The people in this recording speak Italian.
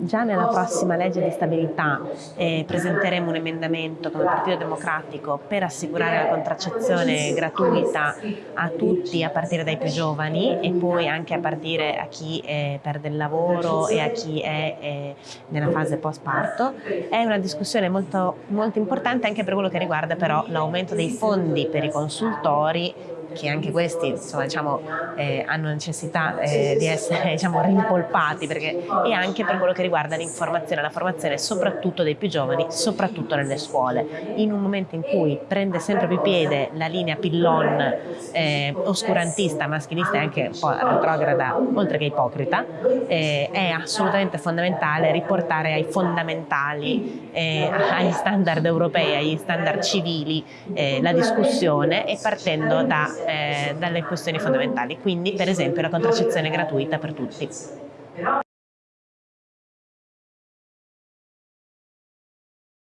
già nella prossima legge di stabilità eh, presenteremo un emendamento come Partito Democratico per assicurare la contraccezione gratuita a tutti a partire dai più giovani e poi anche a partire a chi eh, perde il lavoro e a chi è eh, nella fase post parto. È una discussione molto, molto importante anche per quello che riguarda però l'aumento dei fondi per i consultori che anche questi insomma, diciamo, eh, hanno necessità eh, di essere diciamo, rimpolpati perché, e anche per quello che riguarda l'informazione la formazione soprattutto dei più giovani, soprattutto nelle scuole. In un momento in cui prende sempre più piede la linea pillon eh, oscurantista, maschilista e anche un po' retrograda, oltre che ipocrita, eh, è assolutamente fondamentale riportare ai fondamentali, eh, agli standard europei, agli standard civili eh, la discussione e partendo da eh, dalle questioni fondamentali, quindi per esempio la contraccezione gratuita per tutti.